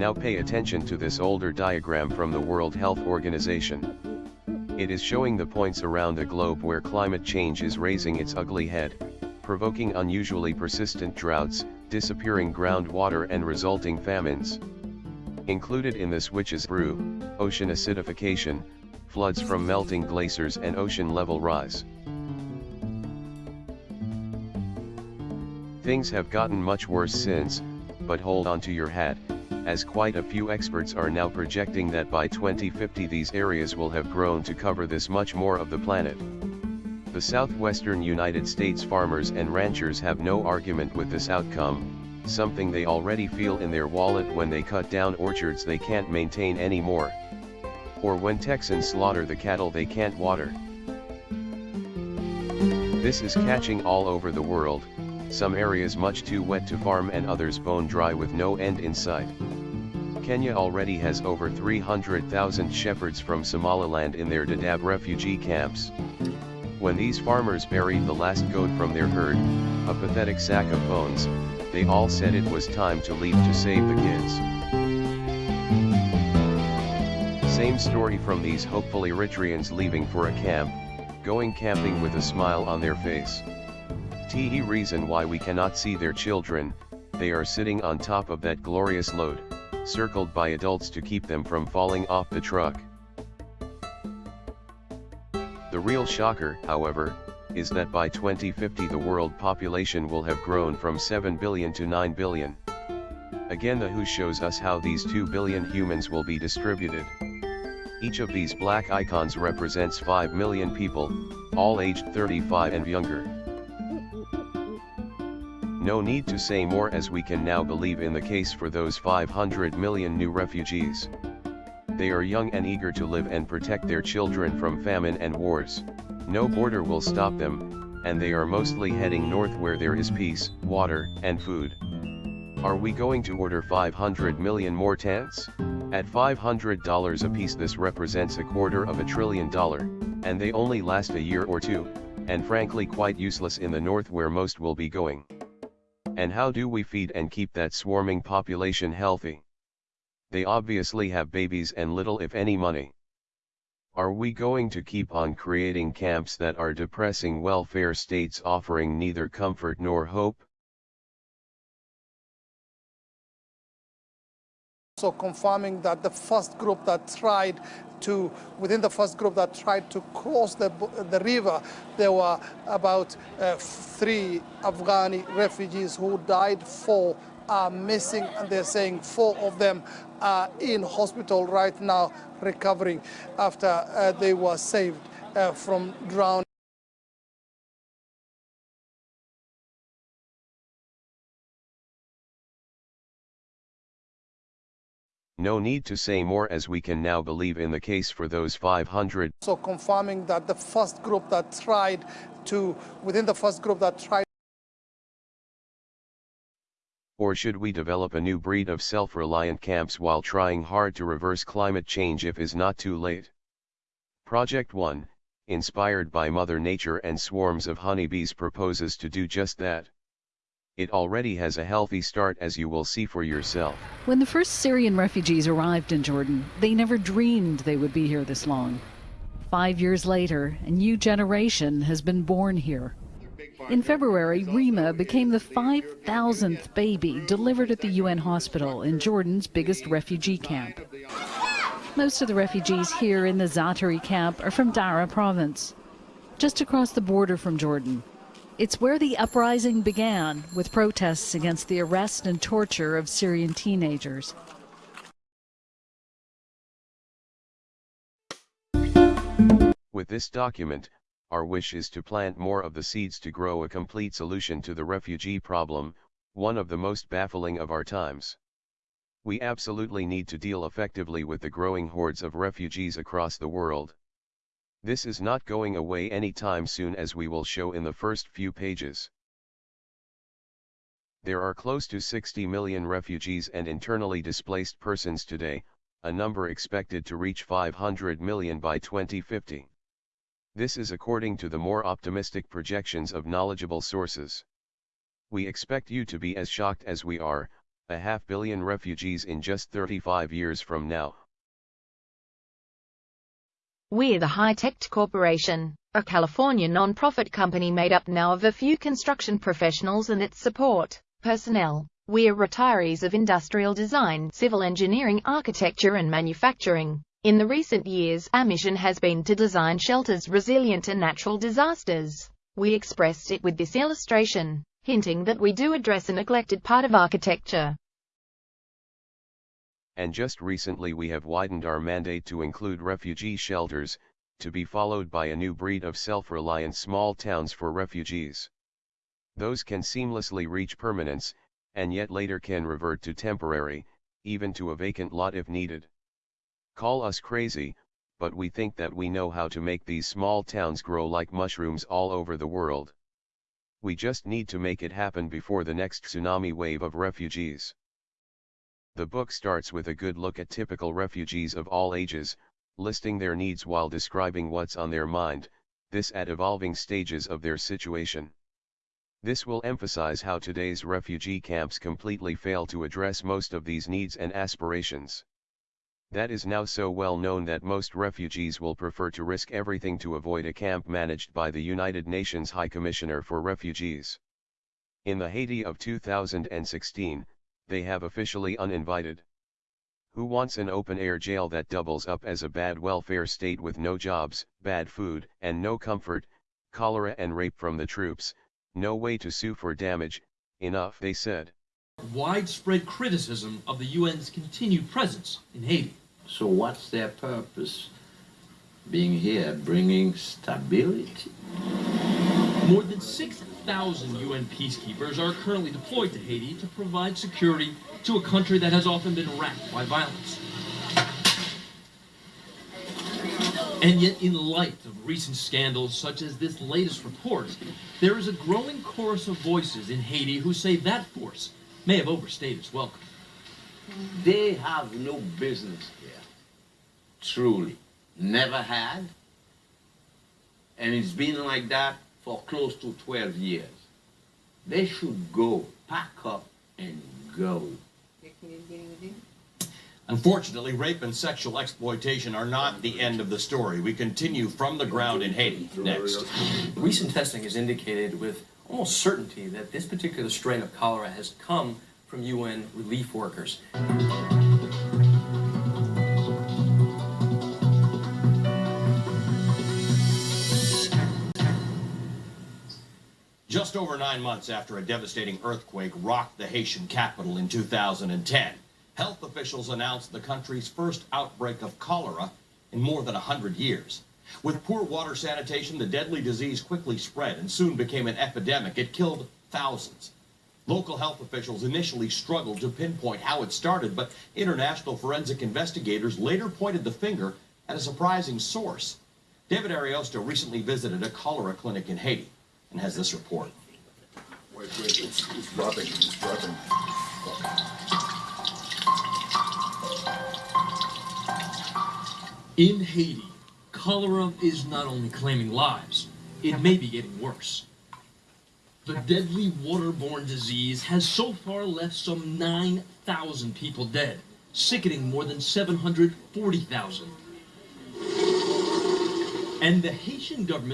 Now pay attention to this older diagram from the World Health Organization. It is showing the points around the globe where climate change is raising its ugly head, provoking unusually persistent droughts, disappearing groundwater and resulting famines. Included in this witch's brew, ocean acidification, floods from melting glaciers and ocean level rise. Things have gotten much worse since, but hold on to your hat, as quite a few experts are now projecting that by 2050 these areas will have grown to cover this much more of the planet. The southwestern United States farmers and ranchers have no argument with this outcome, something they already feel in their wallet when they cut down orchards they can't maintain anymore. Or when Texans slaughter the cattle they can't water. This is catching all over the world, some areas much too wet to farm and others bone dry with no end in sight. Kenya already has over 300,000 shepherds from Somaliland in their Dadaab refugee camps. When these farmers buried the last goat from their herd, a pathetic sack of bones, they all said it was time to leave to save the kids. Same story from these hopeful Eritreans leaving for a camp, going camping with a smile on their face. Te reason why we cannot see their children, they are sitting on top of that glorious load, circled by adults to keep them from falling off the truck. The real shocker, however, is that by 2050 the world population will have grown from 7 billion to 9 billion. Again the WHO shows us how these 2 billion humans will be distributed. Each of these black icons represents 5 million people, all aged 35 and younger. No need to say more as we can now believe in the case for those 500 million new refugees. They are young and eager to live and protect their children from famine and wars. No border will stop them, and they are mostly heading north where there is peace, water, and food. Are we going to order 500 million more tents? At $500 a piece this represents a quarter of a trillion dollar, and they only last a year or two, and frankly quite useless in the north where most will be going. And how do we feed and keep that swarming population healthy? They obviously have babies and little if any money. Are we going to keep on creating camps that are depressing welfare states offering neither comfort nor hope? So confirming that the first group that tried to, within the first group that tried to cross the, the river, there were about uh, three Afghani refugees who died, four are missing, and they're saying four of them are in hospital right now recovering after uh, they were saved uh, from drowning. No need to say more as we can now believe in the case for those 500. So confirming that the first group that tried to, within the first group that tried Or should we develop a new breed of self-reliant camps while trying hard to reverse climate change if is not too late? Project 1, inspired by Mother Nature and swarms of honeybees proposes to do just that. It already has a healthy start as you will see for yourself. When the first Syrian refugees arrived in Jordan, they never dreamed they would be here this long. Five years later, a new generation has been born here. In February, Rima became the 5,000th baby delivered at the UN hospital in Jordan's biggest refugee camp. Most of the refugees here in the Zaatari camp are from Dara province, just across the border from Jordan. It's where the uprising began with protests against the arrest and torture of Syrian teenagers. With this document, our wish is to plant more of the seeds to grow a complete solution to the refugee problem, one of the most baffling of our times. We absolutely need to deal effectively with the growing hordes of refugees across the world. This is not going away anytime soon as we will show in the first few pages. There are close to 60 million refugees and internally displaced persons today, a number expected to reach 500 million by 2050. This is according to the more optimistic projections of knowledgeable sources. We expect you to be as shocked as we are, A half billion refugees in just 35 years from now. We're the High Tech Corporation, a California non-profit company made up now of a few construction professionals and its support personnel. We're retirees of industrial design, civil engineering, architecture and manufacturing. In the recent years, our mission has been to design shelters resilient to natural disasters. We expressed it with this illustration, hinting that we do address a neglected part of architecture. And just recently we have widened our mandate to include refugee shelters, to be followed by a new breed of self-reliant small towns for refugees. Those can seamlessly reach permanence, and yet later can revert to temporary, even to a vacant lot if needed. Call us crazy, but we think that we know how to make these small towns grow like mushrooms all over the world. We just need to make it happen before the next tsunami wave of refugees. The book starts with a good look at typical refugees of all ages, listing their needs while describing what's on their mind, this at evolving stages of their situation. This will emphasize how today's refugee camps completely fail to address most of these needs and aspirations. That is now so well known that most refugees will prefer to risk everything to avoid a camp managed by the United Nations High Commissioner for Refugees. In the Haiti of 2016, they have officially uninvited. Who wants an open-air jail that doubles up as a bad welfare state with no jobs, bad food, and no comfort, cholera and rape from the troops, no way to sue for damage, enough they said. Widespread criticism of the UN's continued presence in Haiti. So what's their purpose? Being here, bringing stability? More than 6,000 UN peacekeepers are currently deployed to Haiti to provide security to a country that has often been racked by violence. And yet, in light of recent scandals such as this latest report, there is a growing chorus of voices in Haiti who say that force may have overstayed its welcome. They have no business here. Truly. Never had. And it's been like that for close to 12 years. They should go, pack up, and go. Unfortunately, rape and sexual exploitation are not the end of the story. We continue from the ground in Haiti. Next. Recent testing has indicated with almost certainty that this particular strain of cholera has come from UN relief workers. Just over nine months after a devastating earthquake rocked the Haitian capital in 2010, health officials announced the country's first outbreak of cholera in more than 100 years. With poor water sanitation, the deadly disease quickly spread and soon became an epidemic. It killed thousands. Local health officials initially struggled to pinpoint how it started, but international forensic investigators later pointed the finger at a surprising source. David Ariosto recently visited a cholera clinic in Haiti and has this report. Wait, wait, it's, it's dropping, it's dropping. In Haiti, cholera is not only claiming lives, it may be getting worse. The deadly waterborne disease has so far left some 9,000 people dead, sickening more than 740,000. And the Haitian government